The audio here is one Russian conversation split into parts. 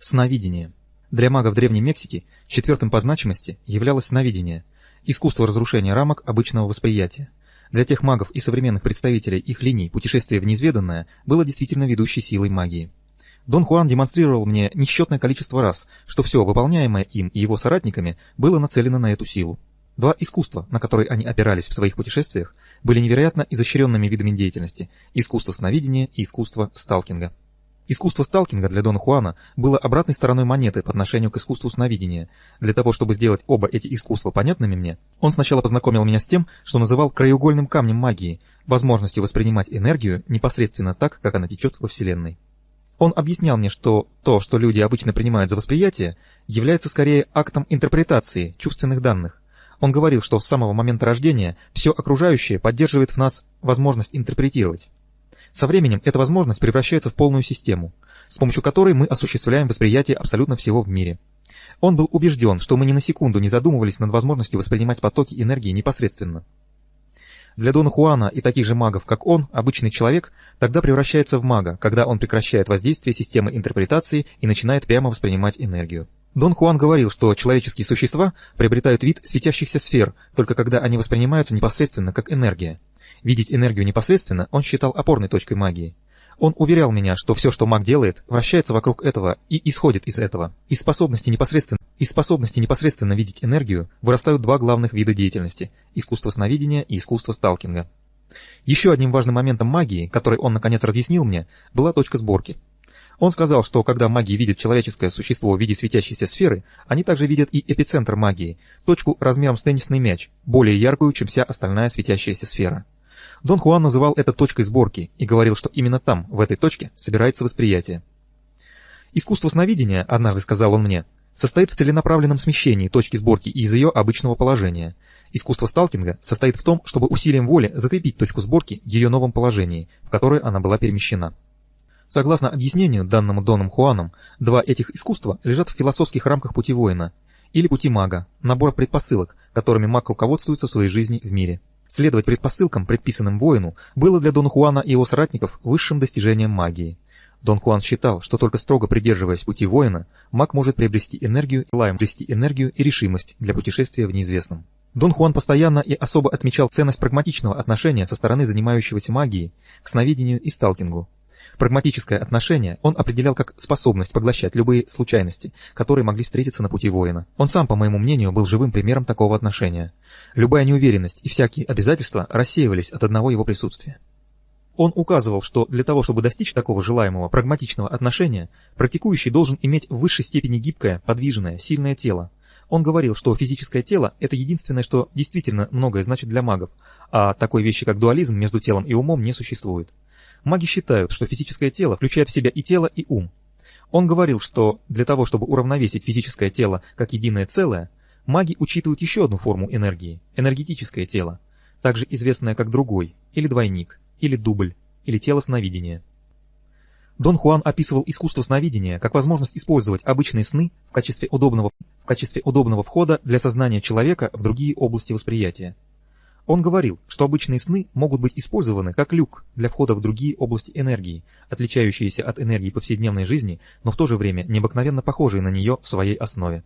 Сновидение. Для магов Древней Мексики четвертым по значимости являлось сновидение, искусство разрушения рамок обычного восприятия. Для тех магов и современных представителей их линий путешествие в неизведанное было действительно ведущей силой магии. Дон Хуан демонстрировал мне несчетное количество раз, что все выполняемое им и его соратниками было нацелено на эту силу. Два искусства, на которые они опирались в своих путешествиях, были невероятно изощренными видами деятельности – искусство сновидения и искусство сталкинга. Искусство сталкинга для Дона Хуана было обратной стороной монеты по отношению к искусству сновидения. Для того, чтобы сделать оба эти искусства понятными мне, он сначала познакомил меня с тем, что называл краеугольным камнем магии, возможностью воспринимать энергию непосредственно так, как она течет во Вселенной. Он объяснял мне, что то, что люди обычно принимают за восприятие, является скорее актом интерпретации чувственных данных. Он говорил, что с самого момента рождения все окружающее поддерживает в нас возможность интерпретировать. Со временем эта возможность превращается в полную систему, с помощью которой мы осуществляем восприятие абсолютно всего в мире. Он был убежден, что мы ни на секунду не задумывались над возможностью воспринимать потоки энергии непосредственно. Для Дона Хуана и таких же магов, как он, обычный человек тогда превращается в мага, когда он прекращает воздействие системы интерпретации и начинает прямо воспринимать энергию. Дон Хуан говорил, что человеческие существа приобретают вид светящихся сфер, только когда они воспринимаются непосредственно как энергия. Видеть энергию непосредственно он считал опорной точкой магии. Он уверял меня, что все, что маг делает, вращается вокруг этого и исходит из этого. Из способности непосредственно, из способности непосредственно видеть энергию вырастают два главных вида деятельности – искусство сновидения и искусство сталкинга. Еще одним важным моментом магии, который он наконец разъяснил мне, была точка сборки. Он сказал, что когда маги видят человеческое существо в виде светящейся сферы, они также видят и эпицентр магии, точку размером с теннисный мяч, более яркую, чем вся остальная светящаяся сфера. Дон Хуан называл это точкой сборки и говорил, что именно там, в этой точке, собирается восприятие. Искусство сновидения, однажды сказал он мне, состоит в целенаправленном смещении точки сборки из ее обычного положения. Искусство сталкинга состоит в том, чтобы усилием воли закрепить точку сборки в ее новом положении, в которое она была перемещена. Согласно объяснению, данному Доном Хуаном, два этих искусства лежат в философских рамках пути воина, или пути мага, набор предпосылок, которыми маг руководствуется в своей жизни в мире. Следовать предпосылкам, предписанным воину, было для Дона Хуана и его соратников высшим достижением магии. Дон Хуан считал, что только строго придерживаясь пути воина, маг может приобрести энергию, лаем приобрести энергию и решимость для путешествия в неизвестном. Дон Хуан постоянно и особо отмечал ценность прагматичного отношения со стороны занимающегося магией к сновидению и сталкингу. Прагматическое отношение он определял как способность поглощать любые случайности, которые могли встретиться на пути воина. Он сам, по моему мнению, был живым примером такого отношения. Любая неуверенность и всякие обязательства рассеивались от одного его присутствия. Он указывал, что для того, чтобы достичь такого желаемого прагматичного отношения, практикующий должен иметь в высшей степени гибкое, подвижное, сильное тело. Он говорил, что физическое тело – это единственное, что действительно многое значит для магов, а такой вещи, как дуализм между телом и умом, не существует. Маги считают, что физическое тело включает в себя и тело, и ум. Он говорил, что для того, чтобы уравновесить физическое тело как единое целое, маги учитывают еще одну форму энергии – энергетическое тело, также известное как другой, или двойник, или дубль, или тело сновидения. Дон Хуан описывал искусство сновидения как возможность использовать обычные сны в качестве удобного, в качестве удобного входа для сознания человека в другие области восприятия. Он говорил, что обычные сны могут быть использованы как люк для входа в другие области энергии, отличающиеся от энергии повседневной жизни, но в то же время необыкновенно похожие на нее в своей основе.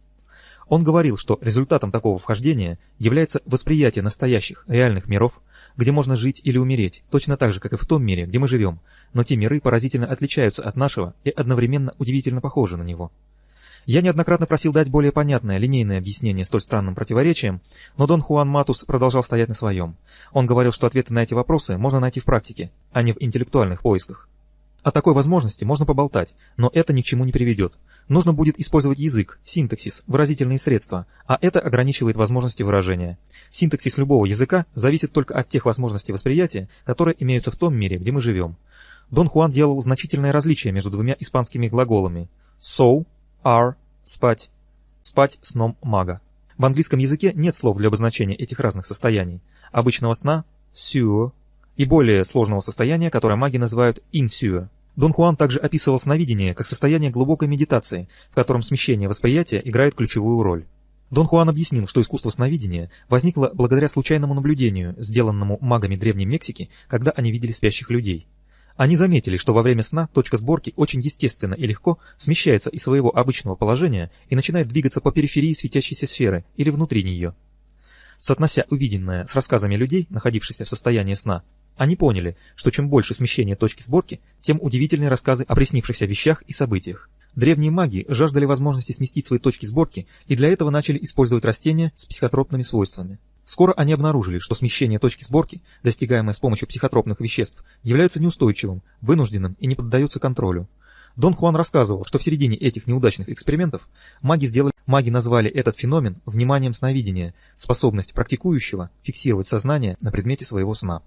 Он говорил, что результатом такого вхождения является восприятие настоящих, реальных миров, где можно жить или умереть, точно так же, как и в том мире, где мы живем, но те миры поразительно отличаются от нашего и одновременно удивительно похожи на него. Я неоднократно просил дать более понятное, линейное объяснение столь странным противоречиям, но Дон Хуан Матус продолжал стоять на своем. Он говорил, что ответы на эти вопросы можно найти в практике, а не в интеллектуальных поисках. О такой возможности можно поболтать, но это ни к чему не приведет. Нужно будет использовать язык, синтаксис, выразительные средства, а это ограничивает возможности выражения. Синтаксис любого языка зависит только от тех возможностей восприятия, которые имеются в том мире, где мы живем. Дон Хуан делал значительное различие между двумя испанскими глаголами «so» are – спать, спать сном мага. В английском языке нет слов для обозначения этих разных состояний. Обычного сна – сюо и более сложного состояния, которое маги называют инсюо. Дон Хуан также описывал сновидение как состояние глубокой медитации, в котором смещение восприятия играет ключевую роль. Дон Хуан объяснил, что искусство сновидения возникло благодаря случайному наблюдению, сделанному магами Древней Мексики, когда они видели спящих людей. Они заметили, что во время сна точка сборки очень естественно и легко смещается из своего обычного положения и начинает двигаться по периферии светящейся сферы или внутри нее. Соотнося увиденное с рассказами людей, находившихся в состоянии сна, они поняли, что чем больше смещение точки сборки, тем удивительнее рассказы о приснившихся вещах и событиях. Древние маги жаждали возможности сместить свои точки сборки и для этого начали использовать растения с психотропными свойствами. Скоро они обнаружили, что смещение точки сборки, достигаемое с помощью психотропных веществ, является неустойчивым, вынужденным и не поддается контролю. Дон Хуан рассказывал, что в середине этих неудачных экспериментов маги сделали, маги назвали этот феномен вниманием сновидения, способность практикующего фиксировать сознание на предмете своего сна.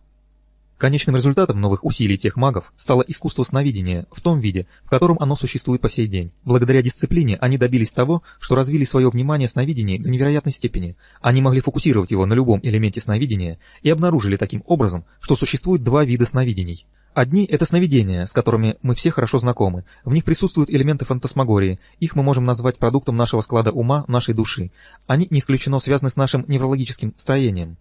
Конечным результатом новых усилий тех магов стало искусство сновидения в том виде, в котором оно существует по сей день. Благодаря дисциплине они добились того, что развили свое внимание сновидения до невероятной степени. Они могли фокусировать его на любом элементе сновидения и обнаружили таким образом, что существует два вида сновидений. Одни – это сновидения, с которыми мы все хорошо знакомы. В них присутствуют элементы фантасмагории. Их мы можем назвать продуктом нашего склада ума, нашей души. Они не исключено связаны с нашим неврологическим строением.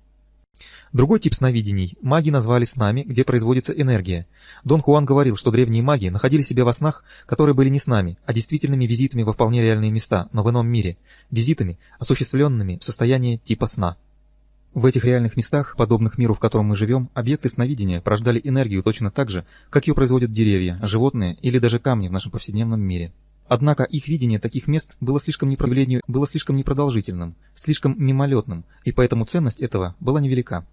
Другой тип сновидений маги назвали снами, где производится энергия. Дон Хуан говорил, что древние маги находили себя во снах, которые были не снами, а действительными визитами во вполне реальные места, но в ином мире. Визитами, осуществленными в состоянии типа сна. В этих реальных местах, подобных миру, в котором мы живем, объекты сновидения порождали энергию точно так же, как ее производят деревья, животные или даже камни в нашем повседневном мире. Однако их видение таких мест было слишком, непроявлению, было слишком непродолжительным, слишком мимолетным, и поэтому ценность этого была невелика.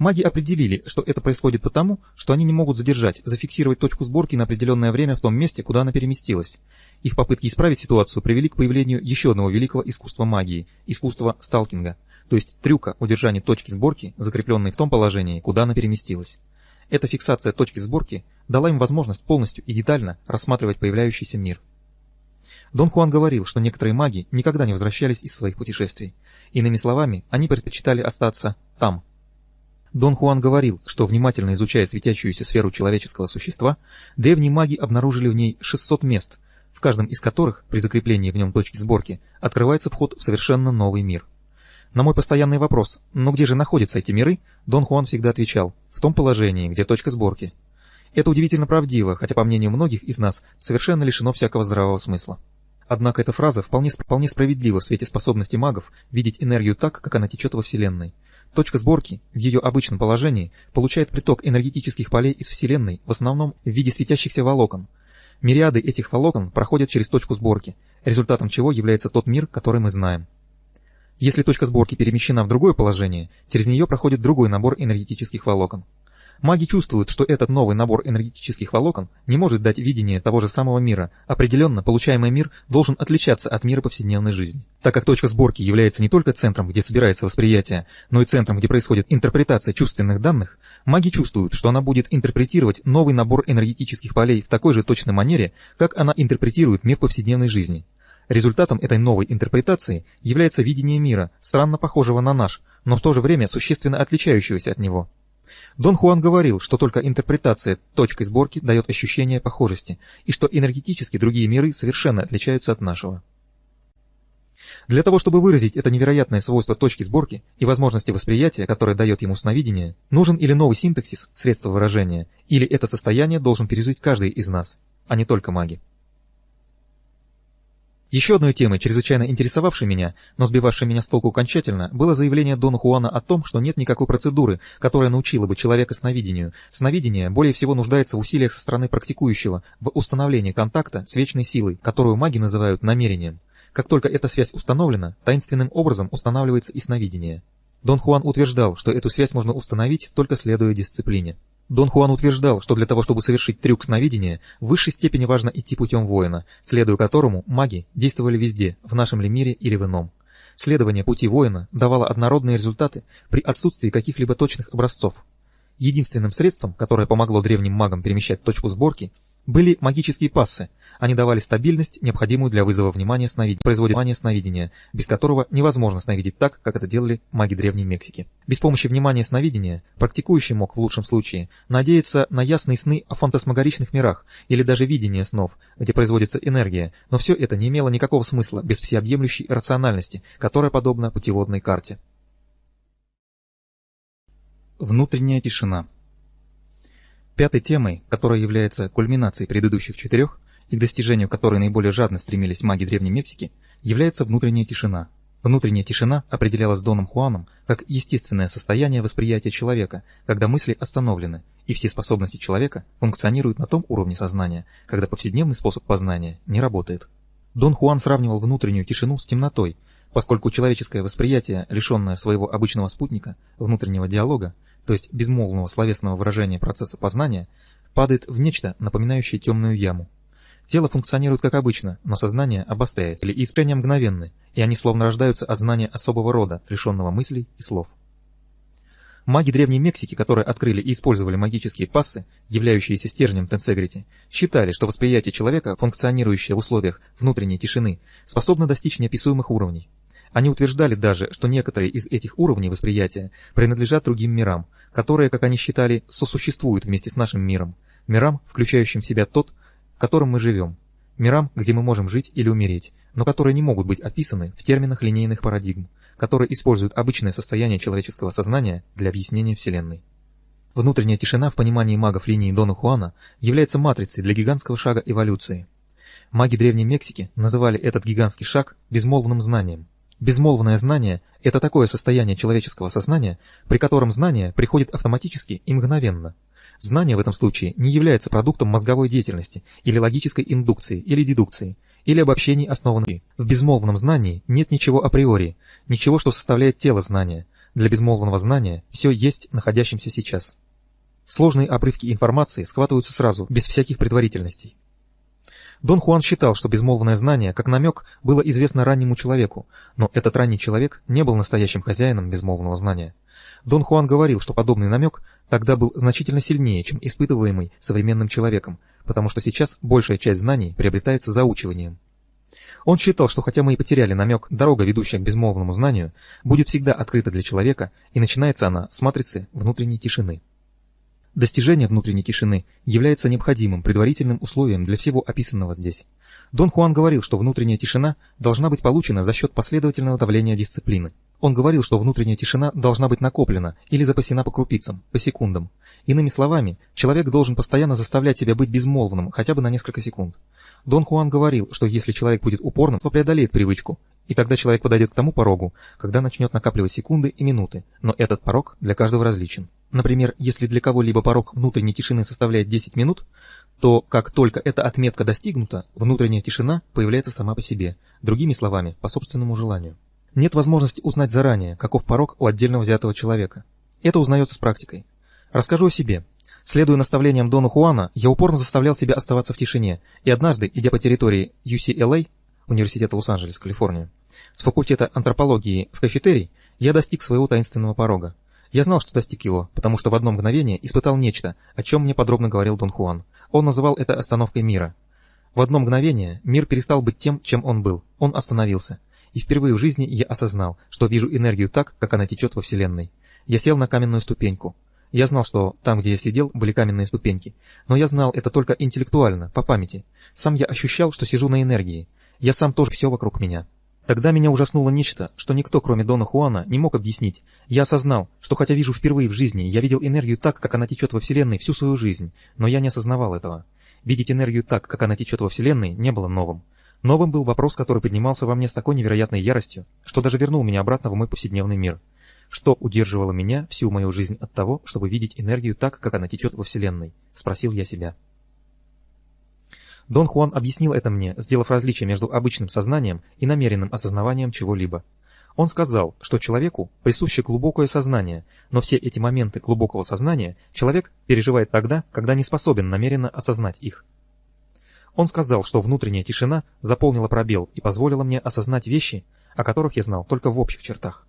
Маги определили, что это происходит потому, что они не могут задержать, зафиксировать точку сборки на определенное время в том месте, куда она переместилась. Их попытки исправить ситуацию привели к появлению еще одного великого искусства магии – искусства сталкинга, то есть трюка удержания точки сборки, закрепленной в том положении, куда она переместилась. Эта фиксация точки сборки дала им возможность полностью и детально рассматривать появляющийся мир. Дон Хуан говорил, что некоторые маги никогда не возвращались из своих путешествий. Иными словами, они предпочитали остаться там, Дон Хуан говорил, что внимательно изучая светящуюся сферу человеческого существа, древние маги обнаружили в ней 600 мест, в каждом из которых, при закреплении в нем точки сборки, открывается вход в совершенно новый мир. На мой постоянный вопрос «Но где же находятся эти миры?» Дон Хуан всегда отвечал «В том положении, где точка сборки». Это удивительно правдиво, хотя, по мнению многих из нас, совершенно лишено всякого здравого смысла. Однако эта фраза вполне, вполне справедлива в свете способности магов видеть энергию так, как она течет во Вселенной. Точка сборки в ее обычном положении получает приток энергетических полей из Вселенной в основном в виде светящихся волокон. Мириады этих волокон проходят через точку сборки, результатом чего является тот мир, который мы знаем. Если точка сборки перемещена в другое положение, через нее проходит другой набор энергетических волокон. Маги чувствуют, что этот новый набор энергетических волокон не может дать видение того же самого мира. Определенно, получаемый мир должен отличаться от мира повседневной жизни. Так как точка сборки является не только центром, где собирается восприятие, но и центром, где происходит интерпретация чувственных данных, маги чувствуют, что она будет интерпретировать новый набор энергетических полей в такой же точной манере, как она интерпретирует мир повседневной жизни. Результатом этой новой интерпретации является видение мира, странно похожего на наш, но в то же время существенно отличающегося от него. Дон Хуан говорил, что только интерпретация точкой сборки дает ощущение похожести, и что энергетически другие миры совершенно отличаются от нашего. Для того, чтобы выразить это невероятное свойство точки сборки и возможности восприятия, которое дает ему сновидение, нужен или новый синтаксис, средства выражения, или это состояние должен пережить каждый из нас, а не только маги. Еще одной темой, чрезвычайно интересовавшей меня, но сбивавшей меня с толку окончательно, было заявление Дона Хуана о том, что нет никакой процедуры, которая научила бы человека сновидению. Сновидение более всего нуждается в усилиях со стороны практикующего, в установлении контакта с вечной силой, которую маги называют намерением. Как только эта связь установлена, таинственным образом устанавливается и сновидение. Дон Хуан утверждал, что эту связь можно установить, только следуя дисциплине. Дон Хуан утверждал, что для того, чтобы совершить трюк сновидения, в высшей степени важно идти путем воина, следуя которому маги действовали везде, в нашем ли мире или в ином. Следование пути воина давало однородные результаты при отсутствии каких-либо точных образцов. Единственным средством, которое помогло древним магам перемещать точку сборки, были магические пассы. Они давали стабильность, необходимую для вызова внимания сновидения, производения сновидения, без которого невозможно сновидеть так, как это делали маги Древней Мексики. Без помощи внимания сновидения практикующий мог в лучшем случае надеяться на ясные сны о фантасмагоричных мирах или даже видение снов, где производится энергия, но все это не имело никакого смысла без всеобъемлющей рациональности, которая подобна путеводной карте. Внутренняя тишина Пятой темой, которая является кульминацией предыдущих четырех и к достижению которой наиболее жадно стремились маги Древней Мексики, является внутренняя тишина. Внутренняя тишина определялась Доном Хуаном как естественное состояние восприятия человека, когда мысли остановлены, и все способности человека функционируют на том уровне сознания, когда повседневный способ познания не работает. Дон Хуан сравнивал внутреннюю тишину с темнотой, поскольку человеческое восприятие, лишенное своего обычного спутника, внутреннего диалога, то есть безмолвного словесного выражения процесса познания, падает в нечто, напоминающее темную яму. Тело функционирует как обычно, но сознание обостряется, и искрения мгновенны, и они словно рождаются от знания особого рода, лишенного мыслей и слов. Маги Древней Мексики, которые открыли и использовали магические пассы, являющиеся стержнем Тенсегрити, считали, что восприятие человека, функционирующее в условиях внутренней тишины, способно достичь неописуемых уровней. Они утверждали даже, что некоторые из этих уровней восприятия принадлежат другим мирам, которые, как они считали, сосуществуют вместе с нашим миром, мирам, включающим в себя тот, в котором мы живем, мирам, где мы можем жить или умереть, но которые не могут быть описаны в терминах линейных парадигм, которые используют обычное состояние человеческого сознания для объяснения Вселенной. Внутренняя тишина в понимании магов линии Дона Хуана является матрицей для гигантского шага эволюции. Маги Древней Мексики называли этот гигантский шаг безмолвным знанием, Безмолвное знание – это такое состояние человеческого сознания, при котором знание приходит автоматически и мгновенно. Знание в этом случае не является продуктом мозговой деятельности или логической индукции или дедукции, или обобщений основанных. В безмолвном знании нет ничего априори, ничего, что составляет тело знания. Для безмолвного знания все есть находящимся сейчас. Сложные обрывки информации схватываются сразу, без всяких предварительностей. Дон Хуан считал, что безмолвное знание, как намек, было известно раннему человеку, но этот ранний человек не был настоящим хозяином безмолвного знания. Дон Хуан говорил, что подобный намек тогда был значительно сильнее, чем испытываемый современным человеком, потому что сейчас большая часть знаний приобретается заучиванием. Он считал, что хотя мы и потеряли намек, дорога, ведущая к безмолвному знанию, будет всегда открыта для человека, и начинается она с матрицы внутренней тишины. Достижение внутренней тишины является необходимым предварительным условием для всего описанного здесь. Дон Хуан говорил, что внутренняя тишина должна быть получена за счет последовательного давления дисциплины. Он говорил, что внутренняя тишина должна быть накоплена или запасена по крупицам, по секундам. Иными словами, человек должен постоянно заставлять себя быть безмолвным хотя бы на несколько секунд. Дон Хуан говорил, что если человек будет упорным, то преодолеет привычку, и тогда человек подойдет к тому порогу, когда начнет накапливать секунды и минуты, но этот порог для каждого различен. Например, если для кого-либо порог внутренней тишины составляет 10 минут, то как только эта отметка достигнута, внутренняя тишина появляется сама по себе, другими словами, по собственному желанию. Нет возможности узнать заранее, каков порог у отдельно взятого человека. Это узнается с практикой. Расскажу о себе. Следуя наставлениям Дона Хуана, я упорно заставлял себя оставаться в тишине, и однажды, идя по территории UCLA, Университета Лос-Анджелес, Калифорния, с факультета антропологии в кафетерий, я достиг своего таинственного порога. Я знал, что достиг его, потому что в одно мгновение испытал нечто, о чем мне подробно говорил Дон Хуан. Он называл это остановкой мира. В одно мгновение мир перестал быть тем, чем он был. Он остановился. И впервые в жизни я осознал, что вижу энергию так, как она течет во Вселенной. Я сел на каменную ступеньку. Я знал, что там, где я сидел, были каменные ступеньки. Но я знал это только интеллектуально, по памяти. Сам я ощущал, что сижу на энергии. Я сам тоже все вокруг меня. Тогда меня ужаснуло нечто, что никто, кроме Дона Хуана, не мог объяснить. Я осознал, что хотя вижу впервые в жизни, я видел энергию так, как она течет во Вселенной всю свою жизнь, но я не осознавал этого. Видеть энергию так, как она течет во Вселенной, не было новым. Новым был вопрос, который поднимался во мне с такой невероятной яростью, что даже вернул меня обратно в мой повседневный мир. Что удерживало меня всю мою жизнь от того, чтобы видеть энергию так, как она течет во Вселенной? Спросил я себя. Дон Хуан объяснил это мне, сделав различие между обычным сознанием и намеренным осознаванием чего-либо. Он сказал, что человеку присуще глубокое сознание, но все эти моменты глубокого сознания человек переживает тогда, когда не способен намеренно осознать их. Он сказал, что внутренняя тишина заполнила пробел и позволила мне осознать вещи, о которых я знал только в общих чертах.